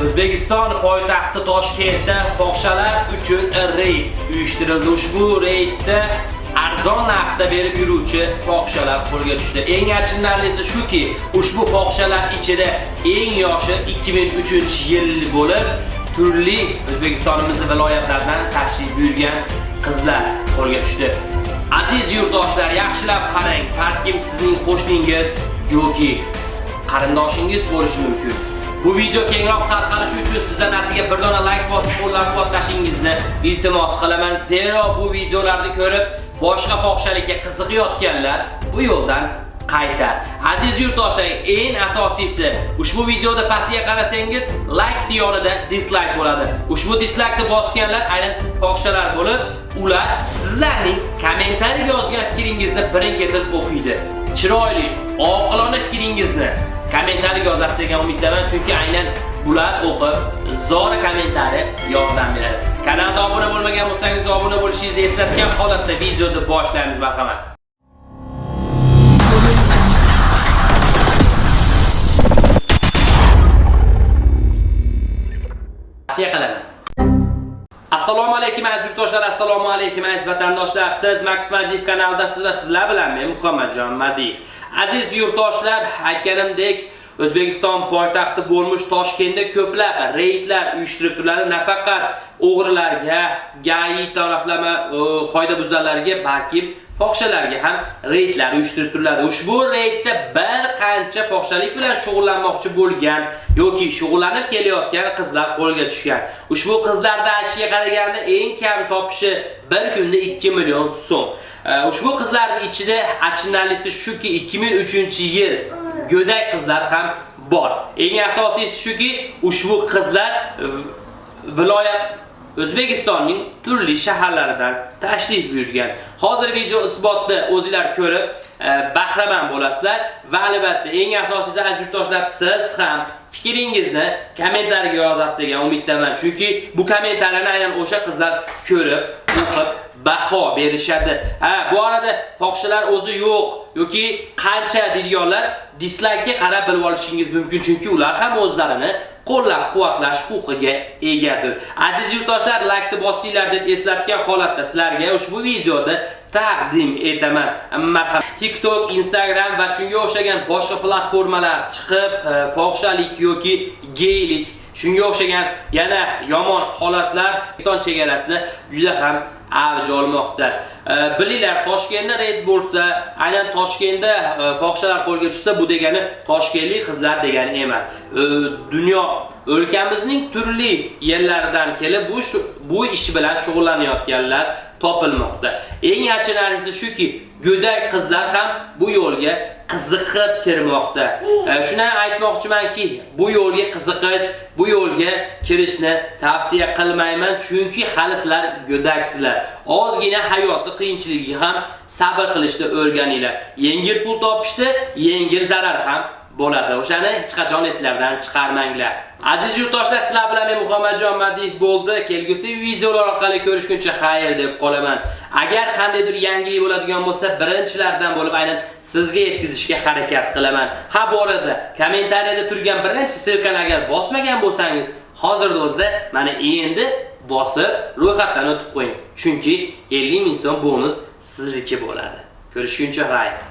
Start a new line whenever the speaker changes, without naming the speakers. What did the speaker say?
O'zbekiston poytaxti Toshkentda fohishalar uchun reyd uyushtirildi. Ushbu reydda arzon narxda berib yuruvchi fohishalar qo'lga tushdi. Eng achinarlisi shuki, ushbu fohishalar ichida eng yoshi 2003-yil bo'lib, turli O'zbekistonimizning viloyatlaridan tashrif buyurgan qizlar qo'lga tushdi. Aziz yurtdoshlar, yaxshilab qarang, balkim sizning qo'shningiz yoki qarindoshingiz bo'lishi mumkin. Bu video kengroq tarqalishi uchun sizdan atiga bir dona like bosib qo'llab-quvvatlashingizni iltimos qilaman. Zero bu videolarni ko'rib, boshqa fohishalikka qiziqayotganlar bu yo'ldan qaytar. Aziz yurtdoshlar, eng asosiysi, ushbu videoda pastga qarasangiz, like yonida dislike bo'ladi. Ushbu dislike'ni bosganlar aynan fohishalar bo'lib, ular sizlarning kommentariyga yozgan fikringizni birin-ketin o'qiydi. Chiroyli, oqilona fikringizni kommentariy yozasiz degan umiddaman, chunki aynan bular o'qib, zora kommentariy yordam beradi. Kanalga obuna bo'lmagan bo'lsangiz, obuna bo'lishingizni eslatgan holatda videoni boshlaymiz, marhamat. Tavsiya qilaman. Assalomu alaykum aziz yurtdoshlar, assalomu alaykum aziz vatandoshlar. Siz Max Maziv kanalidasiz va sizlar bilan men Muhammadjon Madiyev. Aziz yurtdoshlar, aytganimdek, O'zbekiston poytaxti bo'lmuş Toshkentda ko'plab reydlar uyushtirib turiladi. Nafaqat o'g'rilarga, gayi taraflama qoidabuzarlarga, balki fohishalarga ham reydlar uyushtirib turiladi. Ushbu reydda bir qancha fohishalik bilan shug'ullanmoqchi bo'lgan yoki shug'ullanib kelayotgan qizlar qo'lga tushgan. Ushbu qizlarda aytishiga qaraganda eng kam topishi bir kunda 2 million so'm. Ushbu qizlarning ichida achinarlisi shuki 2003-yil go'dak qizlar ham bor. Eng asosiysi shuki, ushbu qizlar viloyat O'zbekistonning turli shaharlaridan tashrif buyurgan. Hozir video isbotni o'zingizlar ko'rib, e, bahramand bo'lasizlar va albatta eng asosiysi aziz yurtdoshlar siz ham fikringizni kommentariyga yozasiz degan umiddaman. Chunki bu kommentariyani aynan o'sha qizlar ko'rib, o'qib baho berishadi. Ha, bu arada fohishalar o'zi yo'q yoki qancha deydiganlar dislike'ga qarab bilib olishingiz mumkin, chunki ular ham o'zlarini qo'llab-quvvatlash huquqiga egadir. Aziz yurtdoshlar, like bosinglar deb eslatgan holatda sizlarga ushbu videoda taqdim etaman. Marhamat. TikTok, Instagram va shunga o'xshagan boshqa platformalar chiqib, e, fohishalik yoki geylik shunga o'xshagan yana yomon holatlar O'zbekiston chegarasida juda ham avj olmoqda. Bilinglar, Toshkentda reyd bo'lsa, aynan Toshkentda e, fohishalar qo'lga tushsa, bu degani toshkentlik qizlar degani emas. Dunyo o'lkamizning turli yerlaridan kelib bu bu ish bilan shug'ullanayotganlar topilmoqda. Eng achinarlisi shuki, go'dak qizlar ham bu yo'lga qiziqib kirmoqda. Shuni aytmoqchimanki, bu yo'lga qiziqish, bu yo'lga kirishni tavsiya qilmayman, chunki hali sizlar go'daksizlar. Ozgina hayotning qiyinchiligi ham sabr qilishni o'rganinglar. Yengil pul topishda yengil zarar ham bo'ladi. O'shani hech qachon eslardan chiqarmanglar. Aziz yurtdoshlar, sizlar bilan men Muhammadjon Madiyev bo'ldi. Kelgusi videolar orqali ko'rishguncha xayr deb qolaman. Agar qandaydir yangilik bo'ladigan bo'lsa, birinchilardan bo'lib aynan sizga yetkazishga harakat qilaman. Ha, bu orada kommentariyada turgan birinchi silkani agar bosmagan bo'lsangiz, hozirda o'zida mana endi bosib ro'yxatdan o'tib qo'ying. Chunki 50 ming so'm bonus sizniki bo'ladi. Ko'rishguncha xayr.